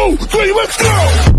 two, three, let's go!